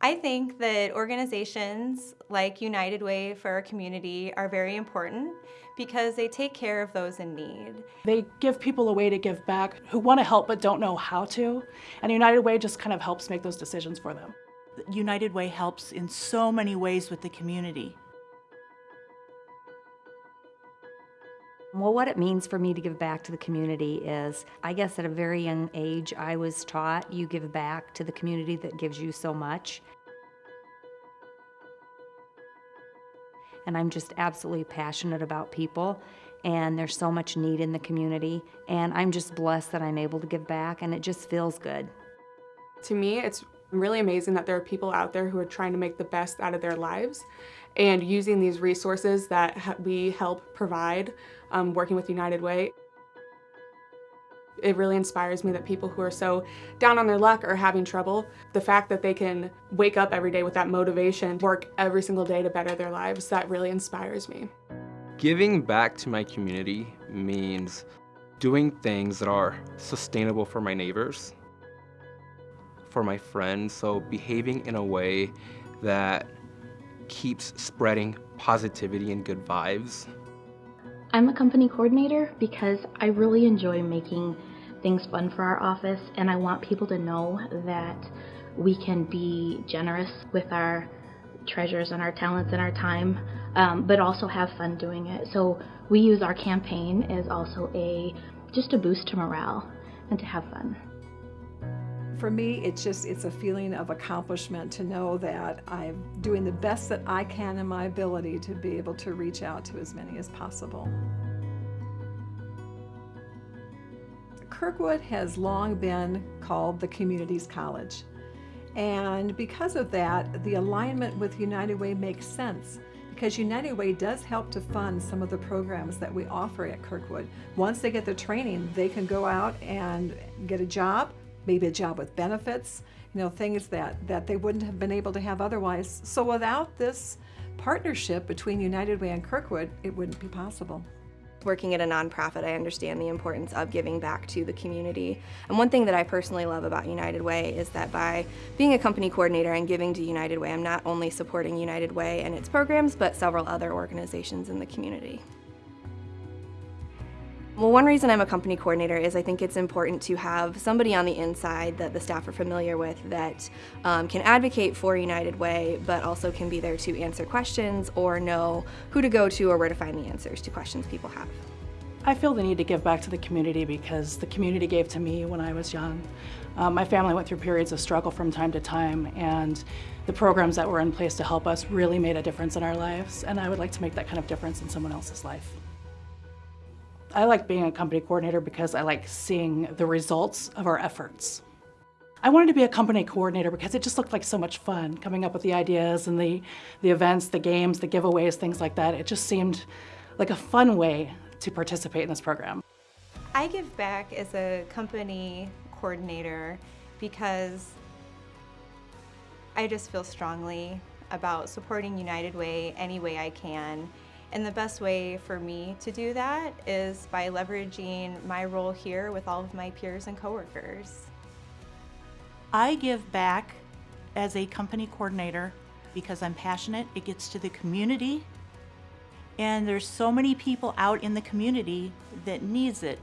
I think that organizations like United Way for our community are very important because they take care of those in need. They give people a way to give back who want to help but don't know how to, and United Way just kind of helps make those decisions for them. United Way helps in so many ways with the community. Well, what it means for me to give back to the community is, I guess at a very young age, I was taught you give back to the community that gives you so much. And I'm just absolutely passionate about people, and there's so much need in the community, and I'm just blessed that I'm able to give back, and it just feels good. To me, it's really amazing that there are people out there who are trying to make the best out of their lives and using these resources that we help provide um, working with United Way. It really inspires me that people who are so down on their luck or having trouble, the fact that they can wake up every day with that motivation, work every single day to better their lives, that really inspires me. Giving back to my community means doing things that are sustainable for my neighbors, for my friends, so behaving in a way that keeps spreading positivity and good vibes. I'm a company coordinator because I really enjoy making things fun for our office and I want people to know that we can be generous with our treasures and our talents and our time, um, but also have fun doing it. So we use our campaign as also a just a boost to morale and to have fun. For me, it's just, it's a feeling of accomplishment to know that I'm doing the best that I can in my ability to be able to reach out to as many as possible. Kirkwood has long been called the community's college. And because of that, the alignment with United Way makes sense because United Way does help to fund some of the programs that we offer at Kirkwood. Once they get the training, they can go out and get a job maybe a job with benefits, you know, things that, that they wouldn't have been able to have otherwise. So without this partnership between United Way and Kirkwood, it wouldn't be possible. Working at a nonprofit, I understand the importance of giving back to the community. And one thing that I personally love about United Way is that by being a company coordinator and giving to United Way, I'm not only supporting United Way and its programs, but several other organizations in the community. Well, one reason I'm a company coordinator is I think it's important to have somebody on the inside that the staff are familiar with that um, can advocate for United Way, but also can be there to answer questions or know who to go to or where to find the answers to questions people have. I feel the need to give back to the community because the community gave to me when I was young. Um, my family went through periods of struggle from time to time and the programs that were in place to help us really made a difference in our lives and I would like to make that kind of difference in someone else's life. I like being a company coordinator because I like seeing the results of our efforts. I wanted to be a company coordinator because it just looked like so much fun, coming up with the ideas and the, the events, the games, the giveaways, things like that. It just seemed like a fun way to participate in this program. I give back as a company coordinator because I just feel strongly about supporting United Way any way I can and the best way for me to do that is by leveraging my role here with all of my peers and coworkers. I give back as a company coordinator because I'm passionate. It gets to the community. And there's so many people out in the community that needs it.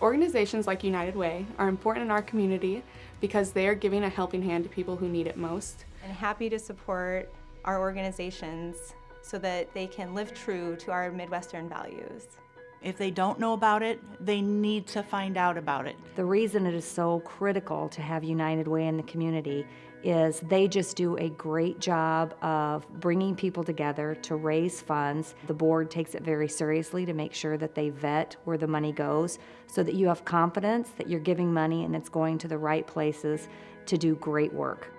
Organizations like United Way are important in our community because they are giving a helping hand to people who need it most. And happy to support our organizations so that they can live true to our Midwestern values. If they don't know about it, they need to find out about it. The reason it is so critical to have United Way in the community is they just do a great job of bringing people together to raise funds. The board takes it very seriously to make sure that they vet where the money goes so that you have confidence that you're giving money and it's going to the right places to do great work.